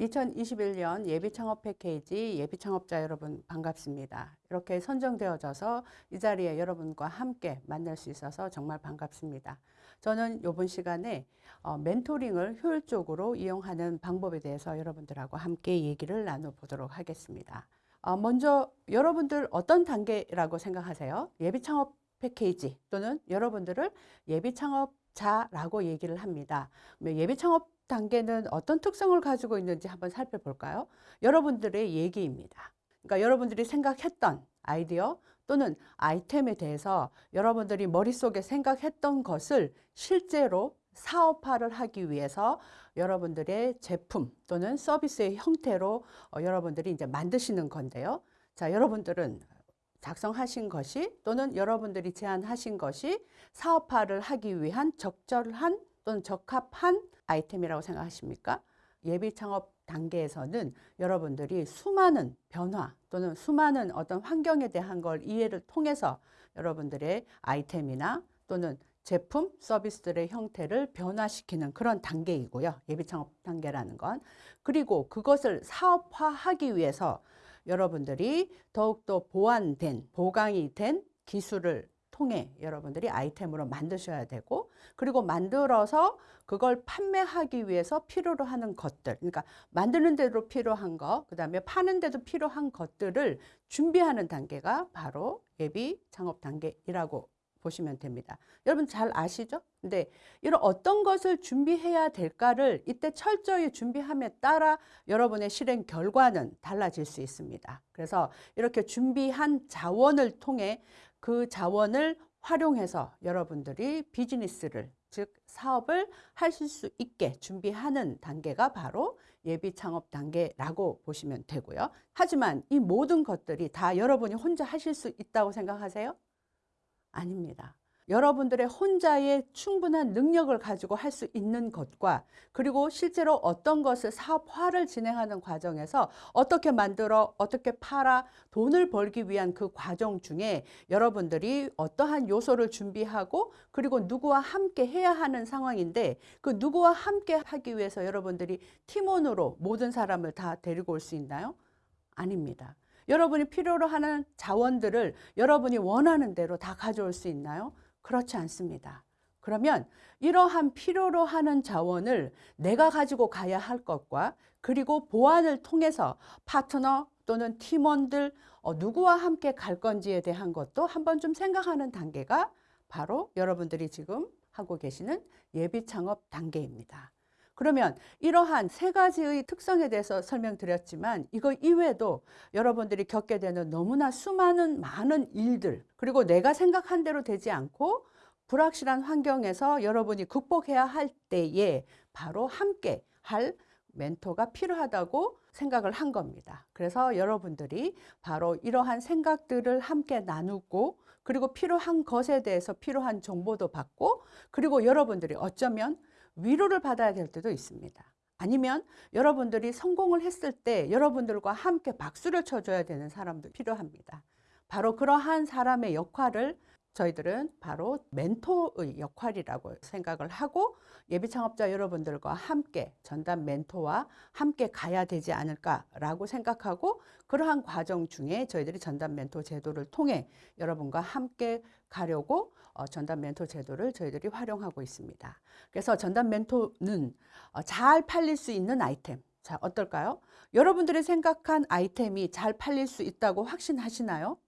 2021년 예비창업 패키지 예비창업자 여러분 반갑습니다. 이렇게 선정되어져서 이 자리에 여러분과 함께 만날 수 있어서 정말 반갑습니다. 저는 이번 시간에 어, 멘토링을 효율적으로 이용하는 방법에 대해서 여러분들하고 함께 얘기를 나눠보도록 하겠습니다. 어, 먼저 여러분들 어떤 단계라고 생각하세요? 예비창업 패키지 또는 여러분들을 예비창업 자라고 얘기를 합니다. 예비 창업 단계는 어떤 특성을 가지고 있는지 한번 살펴볼까요? 여러분들의 얘기입니다. 그러니까 여러분들이 생각했던 아이디어 또는 아이템에 대해서 여러분들이 머릿속에 생각했던 것을 실제로 사업화를 하기 위해서 여러분들의 제품 또는 서비스의 형태로 어, 여러분들이 이제 만드시는 건데요. 자, 여러분들은 작성하신 것이 또는 여러분들이 제안하신 것이 사업화를 하기 위한 적절한 또는 적합한 아이템이라고 생각하십니까? 예비 창업 단계에서는 여러분들이 수많은 변화 또는 수많은 어떤 환경에 대한 걸 이해를 통해서 여러분들의 아이템이나 또는 제품, 서비스들의 형태를 변화시키는 그런 단계이고요. 예비 창업 단계라는 건. 그리고 그것을 사업화하기 위해서 여러분들이 더욱더 보완된, 보강이 된 기술을 통해 여러분들이 아이템으로 만드셔야 되고 그리고 만들어서 그걸 판매하기 위해서 필요로 하는 것들 그러니까 만드는 데도 필요한 거 그다음에 파는 데도 필요한 것들을 준비하는 단계가 바로 예비 창업 단계이라고 보시면 됩니다. 여러분 잘 아시죠? 근데 이런 어떤 것을 준비해야 될까를 이때 철저히 준비함에 따라 여러분의 실행 결과는 달라질 수 있습니다. 그래서 이렇게 준비한 자원을 통해 그 자원을 활용해서 여러분들이 비즈니스를 즉 사업을 하실 수 있게 준비하는 단계가 바로 예비 창업 단계라고 보시면 되고요. 하지만 이 모든 것들이 다 여러분이 혼자 하실 수 있다고 생각하세요? 아닙니다. 여러분들의 혼자의 충분한 능력을 가지고 할 수 있는 것과 그리고 실제로 어떤 것을 사업화를 진행하는 과정에서 어떻게 만들어 어떻게 팔아 돈을 벌기 위한 그 과정 중에 여러분들이 어떠한 요소를 준비하고 그리고 누구와 함께 해야 하는 상황인데 그 누구와 함께 하기 위해서 여러분들이 팀원으로 모든 사람을 다 데리고 올 수 있나요? 아닙니다. 여러분이 필요로 하는 자원들을 여러분이 원하는 대로 다 가져올 수 있나요? 그렇지 않습니다. 그러면 이러한 필요로 하는 자원을 내가 가지고 가야 할 것과 그리고 보완을 통해서 파트너 또는 팀원들 어, 누구와 함께 갈 건지에 대한 것도 한번 좀 생각하는 단계가 바로 여러분들이 지금 하고 계시는 예비 창업 단계입니다. 그러면 이러한 세 가지의 특성에 대해서 설명드렸지만 이거 이외에도 여러분들이 겪게 되는 너무나 수많은 많은 일들 그리고 내가 생각한 대로 되지 않고 불확실한 환경에서 여러분이 극복해야 할 때에 바로 함께 할 멘토가 필요하다고 생각을 한 겁니다. 그래서 여러분들이 바로 이러한 생각들을 함께 나누고 그리고 필요한 것에 대해서 필요한 정보도 받고 그리고 여러분들이 어쩌면 위로를 받아야 될 때도 있습니다. 아니면 여러분들이 성공을 했을 때 여러분들과 함께 박수를 쳐줘야 되는 사람도 필요합니다. 바로 그러한 사람의 역할을 저희들은 바로 멘토의 역할이라고 생각을 하고 예비 창업자 여러분들과 함께 전담 멘토와 함께 가야 되지 않을까라고 생각하고 그러한 과정 중에 저희들이 전담 멘토 제도를 통해 여러분과 함께 가려고 어, 전담 멘토 제도를 저희들이 활용하고 있습니다. 그래서 전담 멘토는 어, 잘 팔릴 수 있는 아이템. 자, 어떨까요? 여러분들이 생각한 아이템이 잘 팔릴 수 있다고 확신하시나요?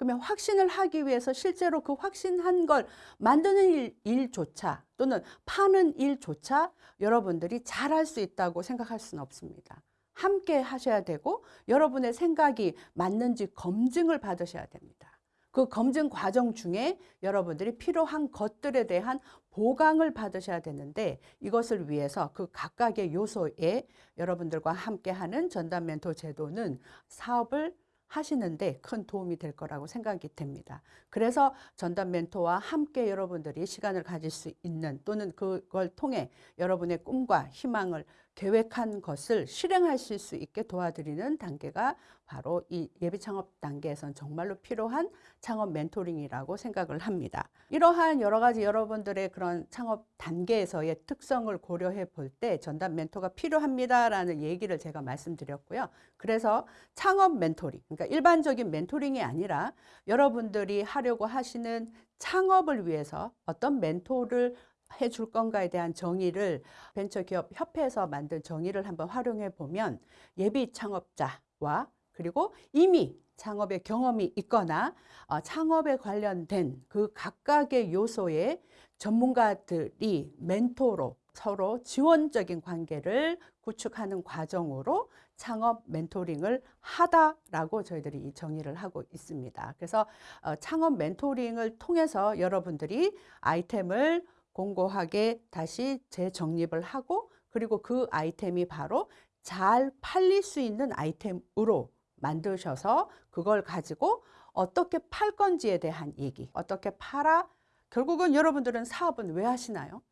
그러면 확신을 하기 위해서 실제로 그 확신한 걸 만드는 일, 일조차 또는 파는 일조차 여러분들이 잘할 수 있다고 생각할 수는 없습니다. 함께 하셔야 되고 여러분의 생각이 맞는지 검증을 받으셔야 됩니다. 그 검증 과정 중에 여러분들이 필요한 것들에 대한 보강을 받으셔야 되는데 이것을 위해서 그 각각의 요소에 여러분들과 함께하는 전담 멘토 제도는 사업을 하시는데 큰 도움이 될 거라고 생각이 됩니다. 그래서 전담 멘토와 함께 여러분들이 시간을 가질 수 있는 또는 그걸 통해 여러분의 꿈과 희망을 계획한 것을 실행하실 수 있게 도와드리는 단계가 바로 이 예비 창업 단계에선 정말로 필요한 창업 멘토링이라고 생각을 합니다. 이러한 여러 가지 여러분들의 그런 창업 단계에서의 특성을 고려해 볼 때 전담 멘토가 필요합니다라는 얘기를 제가 말씀드렸고요. 그래서 창업 멘토링, 그러니까 일반적인 멘토링이 아니라 여러분들이 하려고 하시는 창업을 위해서 어떤 멘토를 해줄 건가에 대한 정의를 벤처기업 협회에서 만든 정의를 한번 활용해 보면 예비 창업자와 그리고 이미 창업의 경험이 있거나 어, 창업에 관련된 그 각각의 요소의 전문가들이 멘토로 서로 지원적인 관계를 구축하는 과정으로 창업 멘토링을 하다라고 저희들이 이 정의를 하고 있습니다. 그래서 어, 창업 멘토링을 통해서 여러분들이 아이템을 공고하게 다시 재정립을 하고 그리고 그 아이템이 바로 잘 팔릴 수 있는 아이템으로 만드셔서 그걸 가지고 어떻게 팔 건지에 대한 얘기 어떻게 팔아 결국은 여러분들은 사업은 왜 하시나요?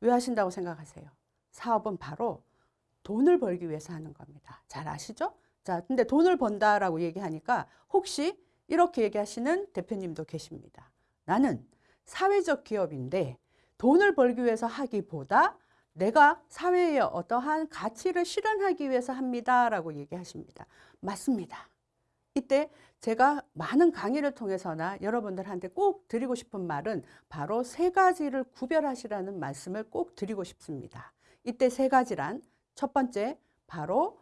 왜 하신다고 생각하세요? 사업은 바로 돈을 벌기 위해서 하는 겁니다. 잘 아시죠? 자, 근데 돈을 번다라고 얘기하니까 혹시 이렇게 얘기하시는 대표님도 계십니다. 나는 사회적 기업인데 돈을 벌기 위해서 하기보다 내가 사회에 어떠한 가치를 실현하기 위해서 합니다 라고 얘기하십니다. 맞습니다. 이때 제가 많은 강의를 통해서나 여러분들한테 꼭 드리고 싶은 말은 바로 세 가지를 구별하시라는 말씀을 꼭 드리고 싶습니다. 이때 세 가지란 첫 번째 바로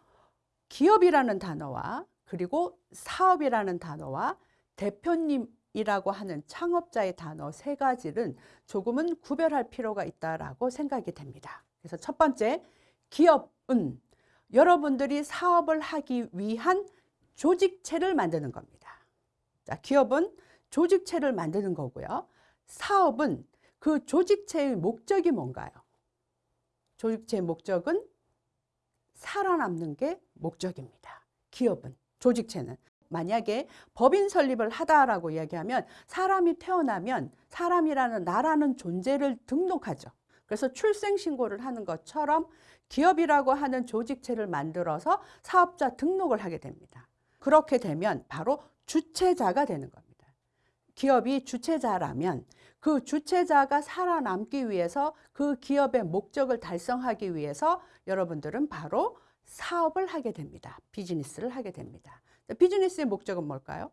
기업이라는 단어와 그리고 사업이라는 단어와 대표님 이라고 하는 창업자의 단어 세 가지는 조금은 구별할 필요가 있다라고 생각이 됩니다. 그래서 첫 번째, 기업은 여러분들이 사업을 하기 위한 조직체를 만드는 겁니다. 자, 기업은 조직체를 만드는 거고요. 사업은 그 조직체의 목적이 뭔가요? 조직체의 목적은 살아남는 게 목적입니다. 기업은, 조직체는. 만약에 법인 설립을 하다라고 이야기하면 사람이 태어나면 사람이라는 나라는 존재를 등록하죠. 그래서 출생신고를 하는 것처럼 기업이라고 하는 조직체를 만들어서 사업자 등록을 하게 됩니다. 그렇게 되면 바로 주체자가 되는 겁니다. 기업이 주체자라면 그 주체자가 살아남기 위해서 그 기업의 목적을 달성하기 위해서 여러분들은 바로 사업을 하게 됩니다. 비즈니스를 하게 됩니다. 비즈니스의 목적은 뭘까요?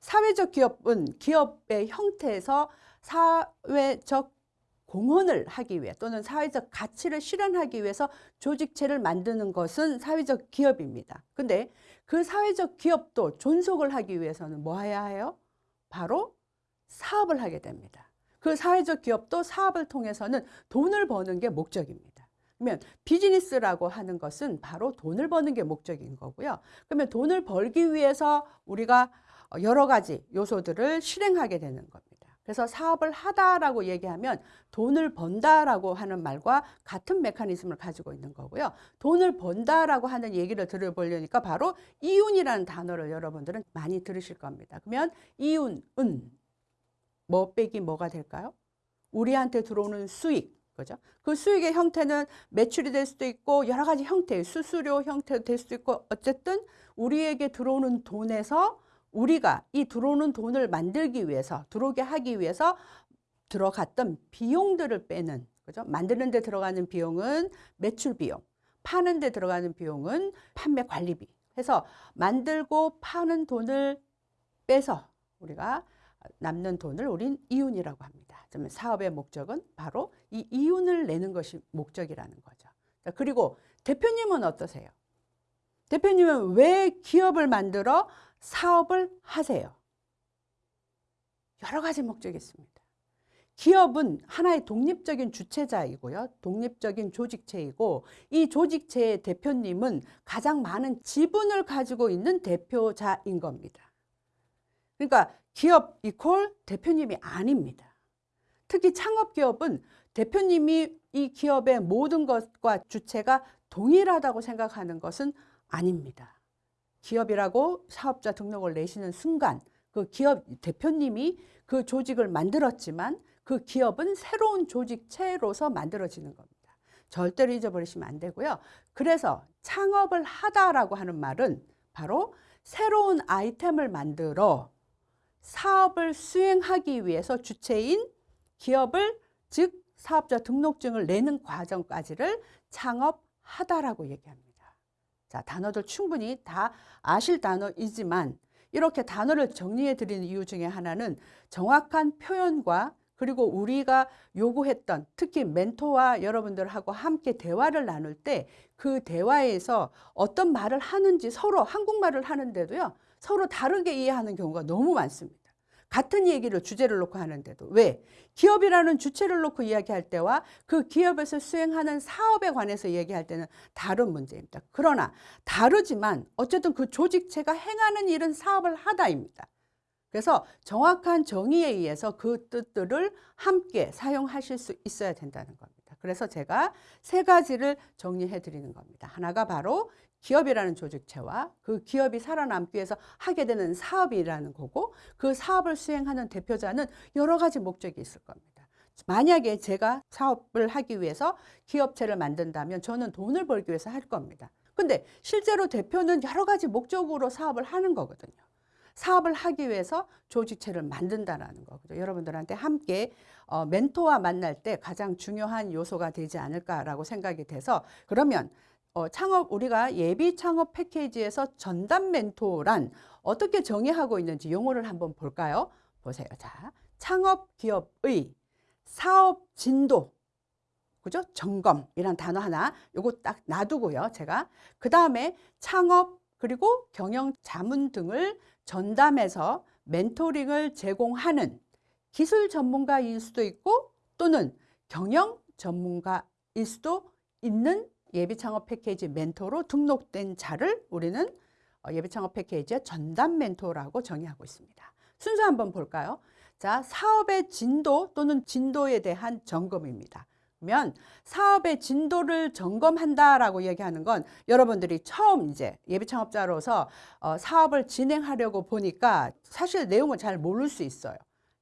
사회적 기업은 기업의 형태에서 사회적 공헌을 하기 위해 또는 사회적 가치를 실현하기 위해서 조직체를 만드는 것은 사회적 기업입니다. 근데 그 사회적 기업도 존속을 하기 위해서는 뭐 해야 해요? 바로 사업을 하게 됩니다. 그 사회적 기업도 사업을 통해서는 돈을 버는 게 목적입니다. 그러면 비즈니스라고 하는 것은 바로 돈을 버는 게 목적인 거고요. 그러면 돈을 벌기 위해서 우리가 여러 가지 요소들을 실행하게 되는 겁니다. 그래서 사업을 하다라고 얘기하면 돈을 번다라고 하는 말과 같은 메커니즘을 가지고 있는 거고요. 돈을 번다라고 하는 얘기를 들어보려니까 바로 이윤이라는 단어를 여러분들은 많이 들으실 겁니다. 그러면 이윤은 뭐 빼기 뭐가 될까요? 우리한테 들어오는 수익, 그죠? 그 수익의 형태는 매출이 될 수도 있고 여러 가지 형태, 수수료 형태도 될 수도 있고 어쨌든 우리에게 들어오는 돈에서 우리가 이 들어오는 돈을 만들기 위해서 들어오게 하기 위해서 들어갔던 비용들을 빼는 그죠? 만드는 데 들어가는 비용은 매출 비용, 파는 데 들어가는 비용은 판매 관리비. 해서 만들고 파는 돈을 빼서 우리가 남는 돈을 우린 이윤이라고 합니다. 사업의 목적은 바로 이 이윤을 내는 것이 목적이라는 거죠. 자, 그리고 대표님은 어떠세요? 대표님은 왜 기업을 만들어 사업을 하세요? 여러 가지 목적이 있습니다. 기업은 하나의 독립적인 주체자이고요. 독립적인 조직체이고 이 조직체의 대표님은 가장 많은 지분을 가지고 있는 대표자인 겁니다. 그러니까 기업 이퀄 대표님이 아닙니다. 특히 창업기업은 대표님이 이 기업의 모든 것과 주체가 동일하다고 생각하는 것은 아닙니다. 기업이라고 사업자 등록을 내시는 순간 그 기업 대표님이 그 조직을 만들었지만 그 기업은 새로운 조직체로서 만들어지는 겁니다. 절대로 잊어버리시면 안 되고요. 그래서 창업을 하다라고 하는 말은 바로 새로운 아이템을 만들어 사업을 수행하기 위해서 주체인 기업을 즉 사업자 등록증을 내는 과정까지를 창업하다라고 얘기합니다. 자, 단어들 충분히 다 아실 단어이지만 이렇게 단어를 정리해 드리는 이유 중에 하나는 정확한 표현과 그리고 우리가 요구했던 특히 멘토와 여러분들하고 함께 대화를 나눌 때 그 대화에서 어떤 말을 하는지 서로 한국말을 하는데도요 서로 다르게 이해하는 경우가 너무 많습니다. 같은 얘기를 주제를 놓고 하는데도 왜? 기업이라는 주체를 놓고 이야기할 때와 그 기업에서 수행하는 사업에 관해서 얘기할 때는 다른 문제입니다. 그러나 다르지만 어쨌든 그 조직체가 행하는 일은 사업을 하다입니다. 그래서 정확한 정의에 의해서 그 뜻들을 함께 사용하실 수 있어야 된다는 겁니다. 그래서 제가 세 가지를 정리해 드리는 겁니다. 하나가 바로 기업이라는 조직체와 그 기업이 살아남기 위해서 하게 되는 사업이라는 거고 그 사업을 수행하는 대표자는 여러 가지 목적이 있을 겁니다. 만약에 제가 사업을 하기 위해서 기업체를 만든다면 저는 돈을 벌기 위해서 할 겁니다. 근데 실제로 대표는 여러 가지 목적으로 사업을 하는 거거든요. 사업을 하기 위해서 조직체를 만든다라는 거죠. 여러분들한테 함께 어, 멘토와 만날 때 가장 중요한 요소가 되지 않을까라고 생각이 돼서 그러면 어, 창업 우리가 예비 창업 패키지에서 전담 멘토란 어떻게 정의하고 있는지 용어를 한번 볼까요? 보세요. 자, 창업 기업의 사업 진도 그죠? 점검이란 단어 하나 요거 딱 놔두고요. 제가 그 다음에 창업 그리고 경영 자문 등을 전담해서 멘토링을 제공하는 기술 전문가일 수도 있고 또는 경영 전문가일 수도 있는 예비 창업 패키지 멘토로 등록된 자를 우리는 어, 예비 창업 패키지의 전담 멘토라고 정의하고 있습니다. 순서 한번 볼까요? 자, 사업의 진도 또는 진도에 대한 점검입니다. 그러면 사업의 진도를 점검한다라고 얘기하는 건 여러분들이 처음 이제 예비 창업자로서 어, 사업을 진행하려고 보니까 사실 내용을 잘 모를 수 있어요.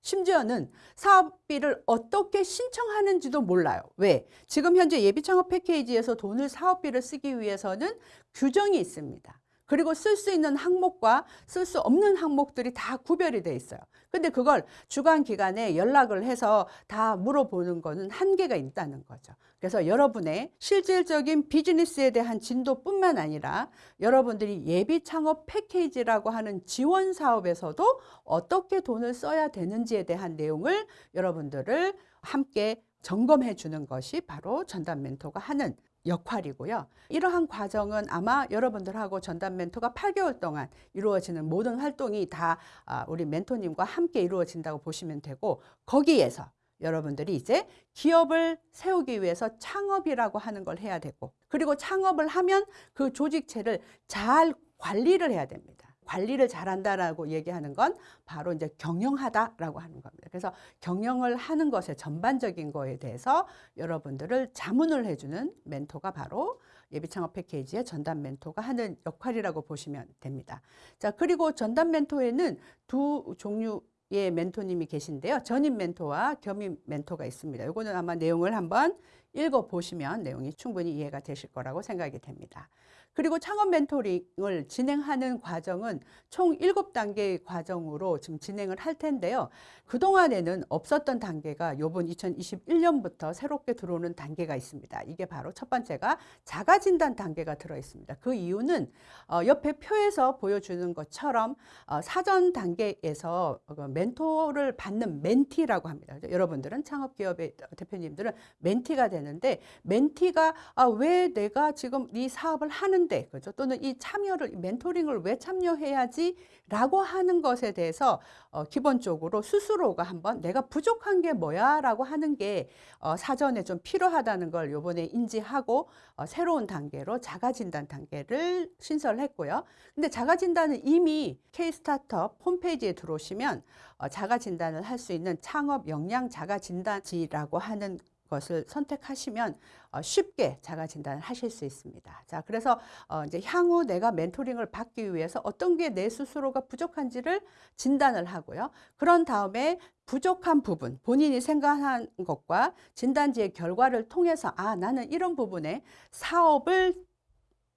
심지어는 사업비를 어떻게 신청하는지도 몰라요. 왜? 지금 현재 예비 창업 패키지에서 돈을 사업비를 쓰기 위해서는 규정이 있습니다. 그리고 쓸 수 있는 항목과 쓸 수 없는 항목들이 다 구별이 돼 있어요. 근데 그걸 주간 기간에 연락을 해서 다 물어보는 거는 한계가 있다는 거죠. 그래서 여러분의 실질적인 비즈니스에 대한 진도뿐만 아니라 여러분들이 예비 창업 패키지라고 하는 지원 사업에서도 어떻게 돈을 써야 되는지에 대한 내용을 여러분들을 함께 점검해 주는 것이 바로 전담 멘토가 하는 역할이고요. 이러한 과정은 아마 여러분들하고 전담 멘토가 8개월 동안 이루어지는 모든 활동이 다 아, 우리 멘토님과 함께 이루어진다고 보시면 되고 거기에서 여러분들이 이제 기업을 세우기 위해서 창업이라고 하는 걸 해야 되고 그리고 창업을 하면 그 조직체를 잘 관리를 해야 됩니다. 관리를 잘한다라고 얘기하는 건 바로 이제 경영하다라고 하는 겁니다. 그래서 경영을 하는 것의 전반적인 거에 대해서 여러분들을 자문을 해주는 멘토가 바로 예비 창업 패키지의 전담 멘토가 하는 역할이라고 보시면 됩니다. 자, 그리고 전담 멘토에는 두 종류 의 멘토님이 계신데요. 전임 멘토와 겸임 멘토가 있습니다. 이거는 아마 내용을 한번 읽어 보시면 내용이 충분히 이해가 되실 거라고 생각이 됩니다. 그리고 창업 멘토링을 진행하는 과정은 총 일곱 단계의 과정으로 지금 진행을 할 텐데요. 그동안에는 없었던 단계가 요번 2021년부터 새롭게 들어오는 단계가 있습니다. 이게 바로 첫 번째가 자가진단 단계가 들어 있습니다. 그 이유는 어, 옆에 표에서 보여주는 것처럼 어, 사전 단계에서 그 멘토를 받는 멘티라고 합니다. 여러분들은 창업기업의 대표님들은 멘티가 되는데 멘티가 아, 왜 내가 지금 이 사업을 하는 하는데 그죠? 또는 이 참여를 멘토링을 왜 참여해야지 라고 하는 것에 대해서 어, 기본적으로 스스로가 한번 내가 부족한 게 뭐야 라고 하는 게 어, 사전에 좀 필요하다는 걸 요번에 인지하고 어, 새로운 단계로 자가 진단 단계를 신설했고요. 근데 자가 진단은 이미 K 스타트업 홈페이지에 들어오시면 어, 자가 진단을 할 수 있는 창업 역량 자가 진단지라고 하는 것을 선택하시면 어, 쉽게 자가 진단을 하실 수 있습니다. 자, 그래서 어, 이제 향후 내가 멘토링을 받기 위해서 어떤 게 내 스스로가 부족한지를 진단을 하고요. 그런 다음에 부족한 부분, 본인이 생각한 것과 진단지의 결과를 통해서 아, 나는 이런 부분에 사업을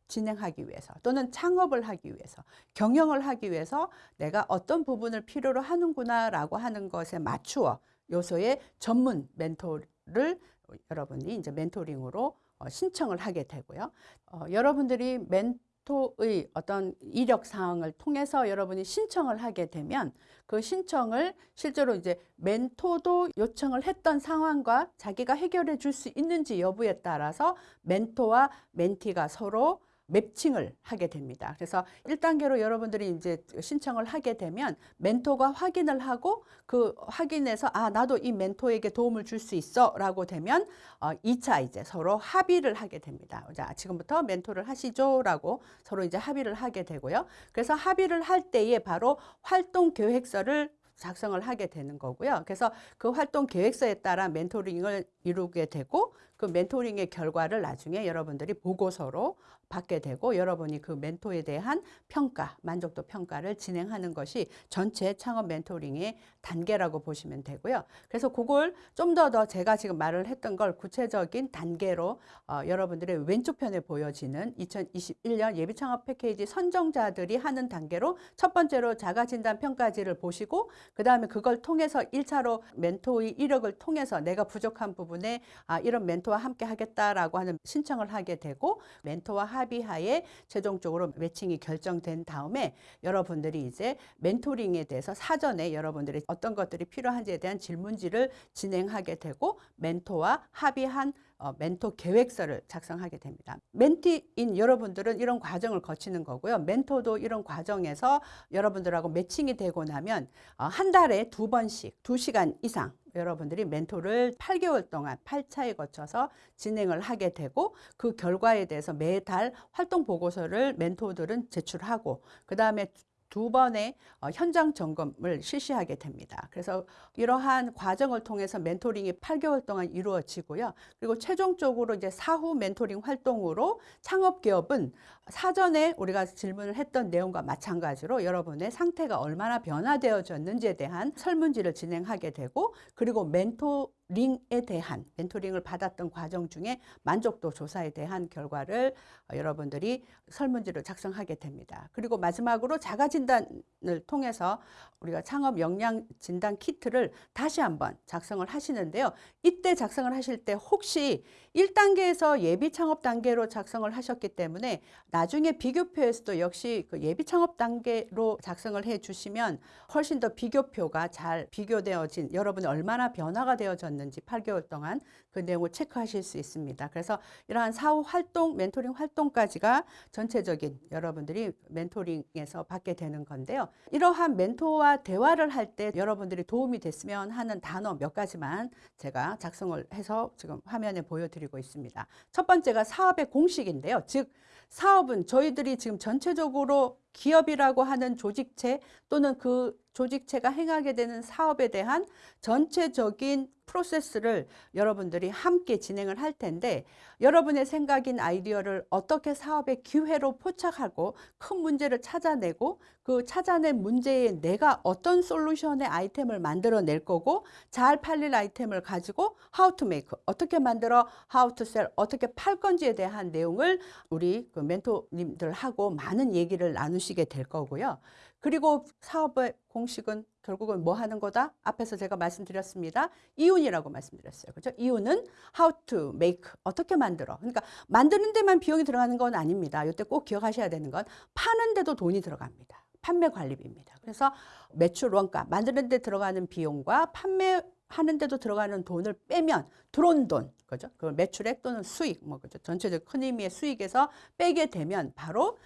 진행하기 위해서 또는 창업을 하기 위해서 경영을 하기 위해서 내가 어떤 부분을 필요로 하는구나 라고 하는 것에 맞추어 요소의 전문 멘토 를 여러분이 이제 멘토링으로 어, 신청을 하게 되고요. 어, 여러분들이 멘토의 어떤 이력 사항을 통해서 여러분이 신청을 하게 되면 그 신청을 실제로 이제 멘토도 요청을 했던 상황과 자기가 해결해 줄 수 있는지 여부에 따라서 멘토와 멘티가 서로 맵칭을 하게 됩니다. 그래서 1단계로 여러분들이 이제 신청을 하게 되면 멘토가 확인을 하고 그 확인해서 아 나도 이 멘토에게 도움을 줄 수 있어 라고 되면 어 2차 이제 서로 합의를 하게 됩니다. 자 지금부터 멘토를 하시죠 라고 서로 이제 합의를 하게 되고요. 그래서 합의를 할 때에 바로 활동 계획서를 작성을 하게 되는 거고요. 그래서 그 활동 계획서에 따라 멘토링을 이루게 되고 그 멘토링의 결과를 나중에 여러분들이 보고서로 받게 되고 여러분이 그 멘토에 대한 평가, 만족도 평가를 진행하는 것이 전체 창업 멘토링의 단계라고 보시면 되고요. 그래서 그걸 좀 더 더 제가 지금 말을 했던 걸 구체적인 단계로 어, 여러분들의 왼쪽 편에 보여지는 2021년 예비 창업 패키지 선정자들이 하는 단계로 첫 번째로 자가 진단 평가지를 보시고 그 다음에 그걸 통해서 1차로 멘토의 이력을 통해서 내가 부족한 부분에 아 이런 멘토와 함께 하겠다라고 하는 신청을 하게 되고 멘토와 합의하에 최종적으로 매칭이 결정된 다음에 여러분들이 이제 멘토링에 대해서 사전에 여러분들이 어떤 것들이 필요한지에 대한 질문지를 진행하게 되고 멘토와 합의한 어, 멘토 계획서를 작성하게 됩니다. 멘티인 여러분들은 이런 과정을 거치는 거고요. 멘토도 이런 과정에서 여러분들하고 매칭이 되고 나면 어, 한 달에 두 번씩 두 시간 이상 여러분들이 멘토를 8개월 동안 8차에 거쳐서 진행을 하게 되고 그 결과에 대해서 매달 활동 보고서를 멘토들은 제출하고 그 다음에 두 번의 어, 현장 점검을 실시하게 됩니다. 그래서 이러한 과정을 통해서 멘토링이 8개월 동안 이루어지고요. 그리고 최종적으로 이제 사후 멘토링 활동으로 창업 기업은 사전에 우리가 질문을 했던 내용과 마찬가지로 여러분의 상태가 얼마나 변화되어졌는지에 대한 설문지를 진행하게 되고 그리고 멘토 링에 대한 멘토링을 받았던 과정 중에 만족도 조사에 대한 결과를 여러분들이 설문지를 작성하게 됩니다. 그리고 마지막으로 자가 진단을 통해서 우리가 창업 역량 진단 키트를 다시 한번 작성을 하시는데요. 이때 작성을 하실 때 혹시 1단계에서 예비 창업 단계로 작성을 하셨기 때문에 나중에 비교표에서도 역시 그 예비 창업 단계로 작성을 해 주시면 훨씬 더 비교표가 잘 비교되어진 여러분이 얼마나 변화가 되어졌는지 8개월 동안 그 내용을 체크하실 수 있습니다. 그래서 이러한 사후 활동, 멘토링 활동까지가 전체적인 여러분들이 멘토링에서 받게 되는 건데요. 이러한 멘토와 대화를 할 때 여러분들이 도움이 됐으면 하는 단어 몇 가지만 제가 작성을 해서 지금 화면에 보여드리고 있습니다. 첫 번째가 사업의 공식인데요. 즉, 사업은 저희들이 지금 전체적으로 기업이라고 하는 조직체 또는 그 조직체가 행하게 되는 사업에 대한 전체적인 프로세스를 여러분들이 함께 진행을 할 텐데 여러분의 생각인 아이디어를 어떻게 사업의 기회로 포착하고 큰 문제를 찾아내고 그 찾아낸 문제에 내가 어떤 솔루션의 아이템을 만들어 낼 거고 잘 팔릴 아이템을 가지고 how to make 어떻게 만들어 how to sell 어떻게 팔 건지에 대한 내용을 우리 그 멘토님들하고 많은 얘기를 나누시게 될 거고요. 그리고 사업의 공식은 결국은 뭐 하는 거다? 앞에서 제가 말씀드렸습니다. 이윤이라고 말씀드렸어요. 그죠? 이윤은 how to make 어떻게 만들어. 그러니까 만드는 데만 비용이 들어가는 건 아닙니다. 이때 꼭 기억하셔야 되는 건 파는 데도 돈이 들어갑니다. 판매 관리비입니다. 그래서 매출 원가 만드는 데 들어가는 비용과 판매 하는 데도 들어가는 돈을 빼면 들어온 돈, 그죠? 그 매출액 또는 수익, 뭐 그죠? 전체적 큰 의미의 수익에서 빼게 되면 바로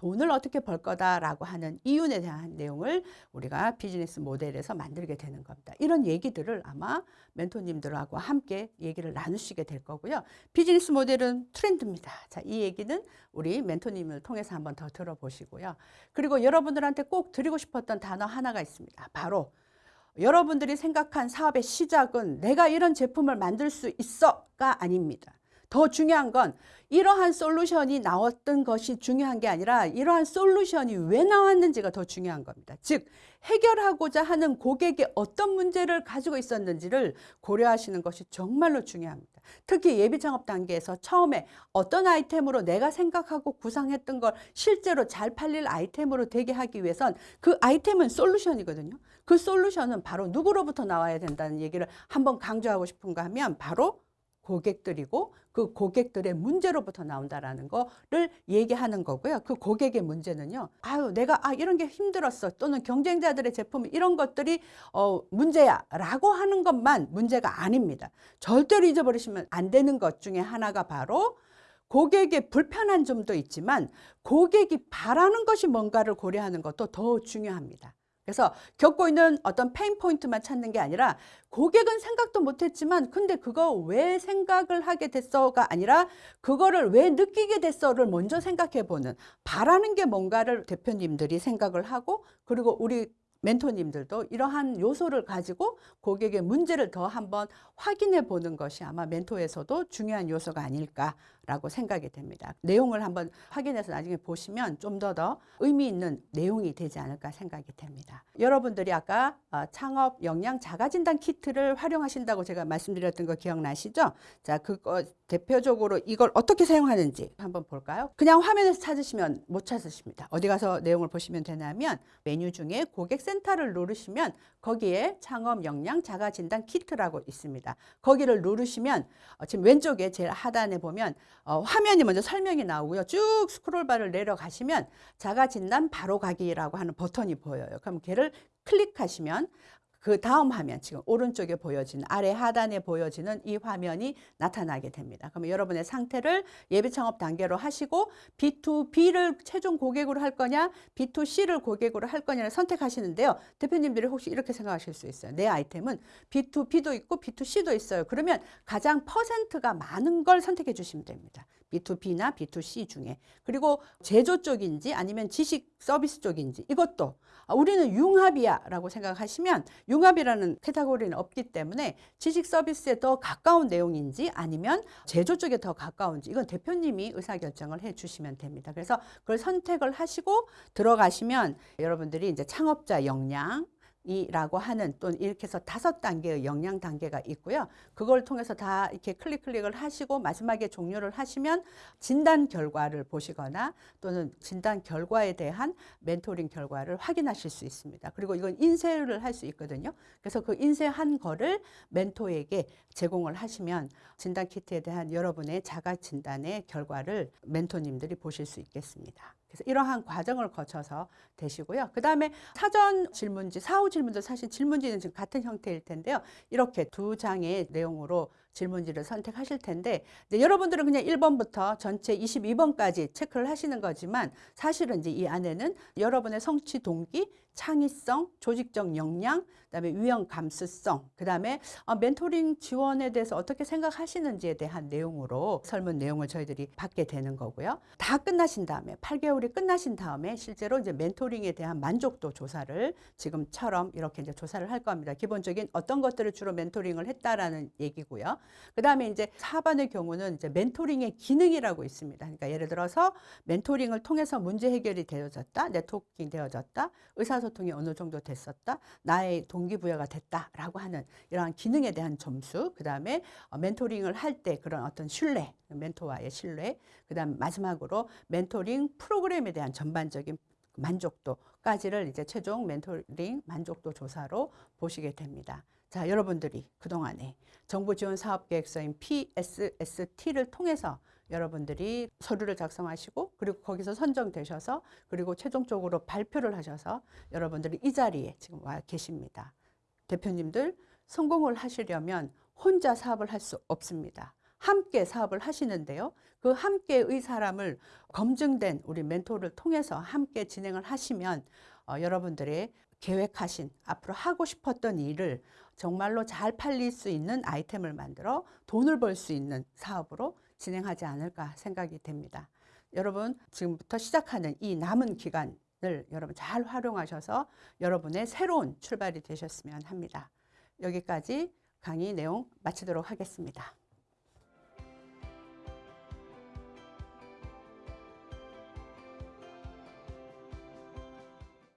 돈을 어떻게 벌 거다라고 하는 이윤에 대한 내용을 우리가 비즈니스 모델에서 만들게 되는 겁니다. 이런 얘기들을 아마 멘토님들하고 함께 얘기를 나누시게 될 거고요. 비즈니스 모델은 트렌드입니다. 자, 이 얘기는 우리 멘토님을 통해서 한번 더 들어보시고요. 그리고 여러분들한테 꼭 드리고 싶었던 단어 하나가 있습니다. 바로 여러분들이 생각한 사업의 시작은 내가 이런 제품을 만들 수 있어가 아닙니다. 더 중요한 건 이러한 솔루션이 나왔던 것이 중요한 게 아니라 이러한 솔루션이 왜 나왔는지가 더 중요한 겁니다. 즉 해결하고자 하는 고객이 어떤 문제를 가지고 있었는지를 고려하시는 것이 정말로 중요합니다. 특히 예비 창업 단계에서 처음에 어떤 아이템으로 내가 생각하고 구상했던 걸 실제로 잘 팔릴 아이템으로 되게 하기 위해선 그 아이템은 솔루션이거든요. 그 솔루션은 바로 누구로부터 나와야 된다는 얘기를 한번 강조하고 싶은가 하면 바로 고객들이고 그 고객들의 문제로부터 나온다라는 거를 얘기하는 거고요. 그 고객의 문제는요. 아유, 내가 아 이런 게 힘들었어. 또는 경쟁자들의 제품 이런 것들이 어 문제야 라고 하는 것만 문제가 아닙니다. 절대로 잊어버리시면 안 되는 것 중에 하나가 바로 고객의 불편한 점도 있지만 고객이 바라는 것이 뭔가를 고려하는 것도 더 중요합니다. 그래서 겪고 있는 어떤 pain point만 찾는 게 아니라 고객은 생각도 못했지만 근데 그거 왜 생각을 하게 됐어가 아니라 그거를 왜 느끼게 됐어를 먼저 생각해 보는 바라는 게 뭔가를 대표님들이 생각을 하고 그리고 우리 멘토님들도 이러한 요소를 가지고 고객의 문제를 더 한번 확인해 보는 것이 아마 멘토에서도 중요한 요소가 아닐까라고 생각이 됩니다. 내용을 한번 확인해서 나중에 보시면 좀 더 더 의미 있는 내용이 되지 않을까 생각이 됩니다. 여러분들이 아까 어, 창업 역량 자가진단 키트를 활용하신다고 제가 말씀드렸던 거 기억나시죠? 자, 그거 대표적으로 이걸 어떻게 사용하는지 한번 볼까요? 그냥 화면에서 찾으시면 못 찾으십니다. 어디 가서 내용을 보시면 되냐면 메뉴 중에 고객 센터를 누르시면 거기에 창업 역량 자가 진단 키트라고 있습니다. 거기를 누르시면 어, 지금 왼쪽에 제일 하단에 보면 어, 화면이 먼저 설명이 나오고요. 쭉 스크롤바를 내려가시면 자가 진단 바로 가기라고 하는 버튼이 보여요. 그럼 걔를 클릭하시면 그 다음 화면 지금 오른쪽에 보여지는 아래 하단에 보여지는 이 화면이 나타나게 됩니다. 그러면 여러분의 상태를 예비 창업 단계로 하시고 B2B를 최종 고객으로 할 거냐 B2C를 고객으로 할 거냐를 선택하시는데요. 대표님들이 혹시 이렇게 생각하실 수 있어요. 내 아이템은 B2B도 있고 B2C도 있어요. 그러면 가장 퍼센트가 많은 걸 선택해 주시면 됩니다. B2B나 B2C 중에 그리고 제조 쪽인지 아니면 지식 서비스 쪽인지 이것도 아, 우리는 융합이야 라고 생각하시면 융합이라는 카테고리는 없기 때문에 지식 서비스에 더 가까운 내용인지 아니면 제조 쪽에 더 가까운지 이건 대표님이 의사결정을 해 주시면 됩니다. 그래서 그걸 선택을 하시고 들어가시면 여러분들이 이제 창업자 역량 이라고 하는 또 이렇게 해서 다섯 단계의 영양 단계가 있고요. 그걸 통해서 다 이렇게 클릭 클릭을 하시고 마지막에 종료를 하시면 진단 결과를 보시거나 또는 진단 결과에 대한 멘토링 결과를 확인하실 수 있습니다. 그리고 이건 인쇄를 할 수 있거든요. 그래서 그 인쇄한 거를 멘토에게 제공을 하시면 진단 키트에 대한 여러분의 자가 진단의 결과를 멘토님들이 보실 수 있겠습니다. 그래서 이러한 과정을 거쳐서 되시고요. 그 다음에 사전 질문지, 사후 질문도 사실 질문지는 지금 같은 형태일 텐데요. 이렇게 두 장의 내용으로 질문지를 선택하실 텐데 여러분들은 그냥 1번부터 전체 22번까지 체크를 하시는 거지만 사실은 이제 이 안에는 여러분의 성취 동기, 창의성, 조직적 역량, 그다음에 유형 감수성, 그다음에 어, 멘토링 지원에 대해서 어떻게 생각하시는지에 대한 내용으로 설문 내용을 저희들이 받게 되는 거고요. 다 끝나신 다음에 8개월이 끝나신 다음에 실제로 이제 멘토링에 대한 만족도 조사를 지금처럼 이렇게 이제 조사를 할 겁니다. 기본적인 어떤 것들을 주로 멘토링을 했다라는 얘기고요. 그다음에 이제 4번의 경우는 이제 멘토링의 기능이라고 있습니다. 그러니까 예를 들어서 멘토링을 통해서 문제 해결이 되어졌다, 네트워킹 되어졌다, 의사 소통이 어느 정도 됐었다, 나의 동기부여가 됐다라고 하는 이러한 기능에 대한 점수, 그 다음에 어, 멘토링을 할 때 그런 어떤 신뢰, 멘토와의 신뢰, 그 다음 마지막으로 멘토링 프로그램에 대한 전반적인 만족도까지를 이제 최종 멘토링 만족도 조사로 보시게 됩니다. 자, 여러분들이 그동안에 정부 지원 사업 계획서인 PSST를 통해서 여러분들이 서류를 작성하시고 그리고 거기서 선정되셔서 그리고 최종적으로 발표를 하셔서 여러분들이 이 자리에 지금 와 계십니다. 대표님들 성공을 하시려면 혼자 사업을 할 수 없습니다. 함께 사업을 하시는데요. 그 함께의 사람을 검증된 우리 멘토를 통해서 함께 진행을 하시면 어, 여러분들의 계획하신 앞으로 하고 싶었던 일을 정말로 잘 팔릴 수 있는 아이템을 만들어 돈을 벌 수 있는 사업으로 진행하지 않을까 생각이 됩니다. 여러분 지금부터 시작하는 이 남은 기간 여러분 잘 활용하셔서 여러분의 새로운 출발이 되셨으면 합니다. 여기까지 강의 내용 마치도록 하겠습니다.